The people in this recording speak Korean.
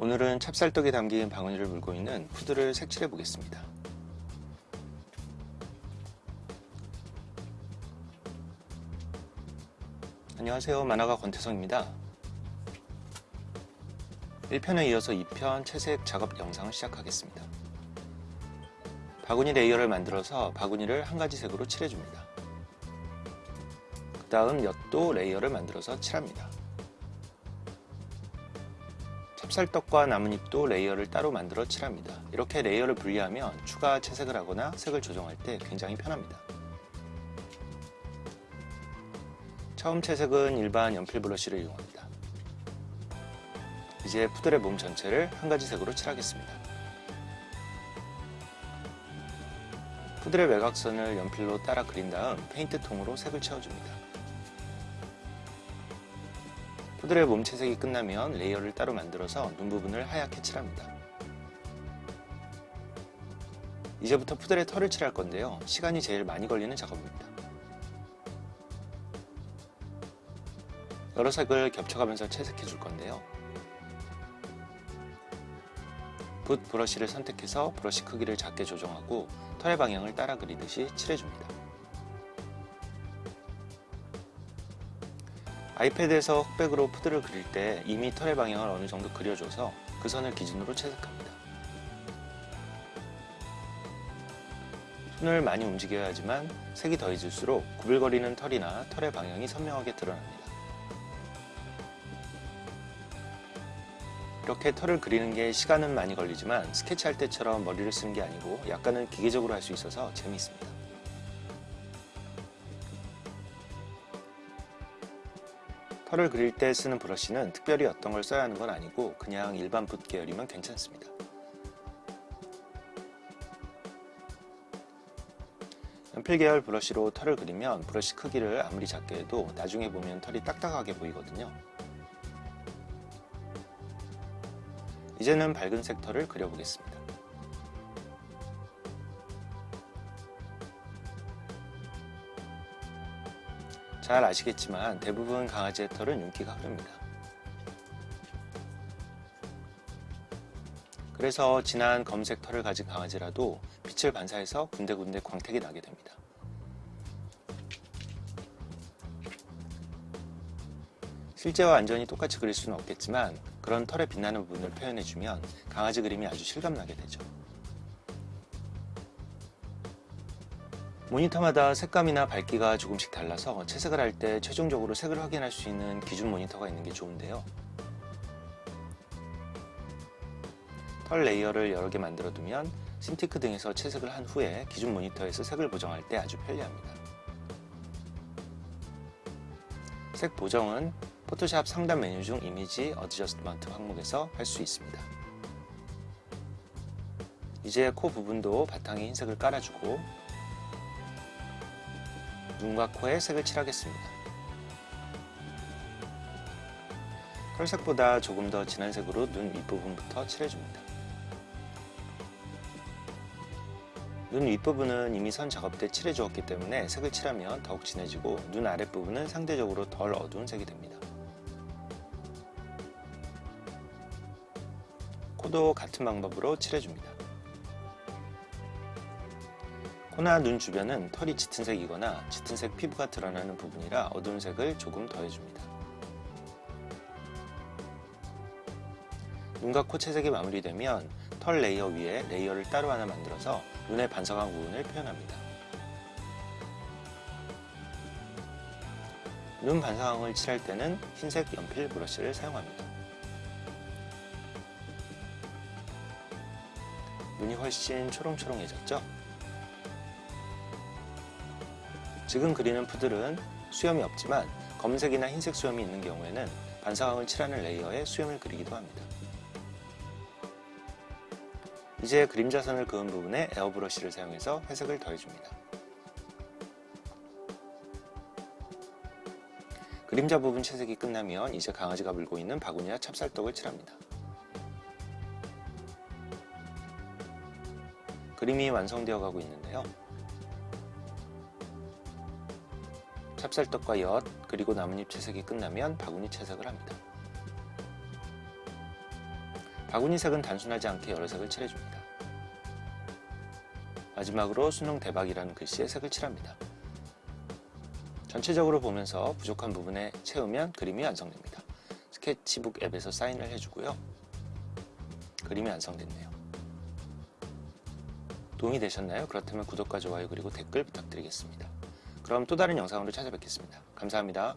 오늘은 찹쌀떡이 담긴 바구니를 물고 있는 푸들을 색칠해 보겠습니다. 안녕하세요 만화가 권태성입니다. 1편에 이어서 2편 채색 작업 영상을 시작하겠습니다. 바구니 레이어를 만들어서 바구니를 한 가지 색으로 칠해줍니다. 그 다음 엿도 레이어를 만들어서 칠합니다. 찹쌀떡과 나뭇잎도 레이어를 따로 만들어 칠합니다. 이렇게 레이어를 분리하면 추가 채색을 하거나 색을 조정할 때 굉장히 편합니다. 처음 채색은 일반 연필 브러쉬를 이용합니다. 이제 푸들의 몸 전체를 한 가지 색으로 칠하겠습니다. 푸들의 외곽선을 연필로 따라 그린 다음 페인트 통으로 색을 채워줍니다. 푸들의 몸 채색이 끝나면 레이어를 따로 만들어서 눈 부분을 하얗게 칠합니다. 이제부터 푸들의 털을 칠할 건데요. 시간이 제일 많이 걸리는 작업입니다. 여러 색을 겹쳐가면서 채색해 줄 건데요. 붓 브러쉬를 선택해서 브러쉬 크기를 작게 조정하고 털의 방향을 따라 그리듯이 칠해줍니다. 아이패드에서 흑백으로 푸드를 그릴 때 이미 털의 방향을 어느 정도 그려줘서 그 선을 기준으로 채색합니다. 손을 많이 움직여야 하지만 색이 더해질수록 구불거리는 털이나 털의 방향이 선명하게 드러납니다. 이렇게 털을 그리는 게 시간은 많이 걸리지만 스케치할 때처럼 머리를 쓰는 게 아니고 약간은 기계적으로 할 수 있어서 재미있습니다. 털을 그릴 때 쓰는 브러쉬는 특별히 어떤 걸 써야 하는 건 아니고 그냥 일반 붓 계열이면 괜찮습니다. 연필 계열 브러쉬로 털을 그리면 브러쉬 크기를 아무리 작게 해도 나중에 보면 털이 딱딱하게 보이거든요. 이제는 밝은 색 털을 그려보겠습니다. 잘 아시겠지만 대부분 강아지의 털은 윤기가 흐릅니다. 그래서 진한 검색 털을 가진 강아지라도 빛을 반사해서 군데군데 광택이 나게 됩니다. 실제와 완전히 똑같이 그릴 수는 없겠지만 그런 털에 빛나는 부분을 표현해주면 강아지 그림이 아주 실감나게 되죠. 모니터마다 색감이나 밝기가 조금씩 달라서 채색을 할 때 최종적으로 색을 확인할 수 있는 기준 모니터가 있는 게 좋은데요. 털 레이어를 여러 개 만들어 두면 신티크 등에서 채색을 한 후에 기준 모니터에서 색을 보정할 때 아주 편리합니다. 색 보정은 포토샵 상단 메뉴 중 image adjustment 항목에서 할 수 있습니다. 이제 코 부분도 바탕에 흰색을 깔아주고 눈과 코에 색을 칠하겠습니다. 털색보다 조금 더 진한 색으로 눈 윗부분부터 칠해줍니다. 눈 윗부분은 이미 선 작업 때 칠해주었기 때문에 색을 칠하면 더욱 진해지고 눈 아랫부분은 상대적으로 덜 어두운 색이 됩니다. 코도 같은 방법으로 칠해줍니다. 코나 눈 주변은 털이 짙은 색이거나 짙은 색 피부가 드러나는 부분이라 어두운 색을 조금 더해줍니다. 눈과 코 채색이 마무리되면 털 레이어 위에 레이어를 따로 하나 만들어서 눈의 반사광 부분을 표현합니다. 눈 반사광을 칠할 때는 흰색 연필 브러쉬를 사용합니다. 눈이 훨씬 초롱초롱해졌죠? 지금 그리는 푸들은 수염이 없지만 검은색이나 흰색 수염이 있는 경우에는 반사광을 칠하는 레이어에 수염을 그리기도 합니다. 이제 그림자선을 그은 부분에 에어브러쉬를 사용해서 회색을 더해줍니다. 그림자 부분 채색이 끝나면 이제 강아지가 물고 있는 바구니와 찹쌀떡을 칠합니다. 그림이 완성되어 가고 있는데요. 찹쌀떡과 엿 그리고 나뭇잎 채색이 끝나면 바구니 채색을 합니다. 바구니 색은 단순하지 않게 여러 색을 칠해줍니다. 마지막으로 수능 대박이라는 글씨에 색을 칠합니다. 전체적으로 보면서 부족한 부분에 채우면 그림이 완성됩니다. 스케치북 앱에서 사인을 해주고요. 그림이 완성됐네요. 도움이 되셨나요? 그렇다면 구독과 좋아요 그리고 댓글 부탁드리겠습니다. 그럼 또 다른 영상으로 찾아뵙겠습니다. 감사합니다.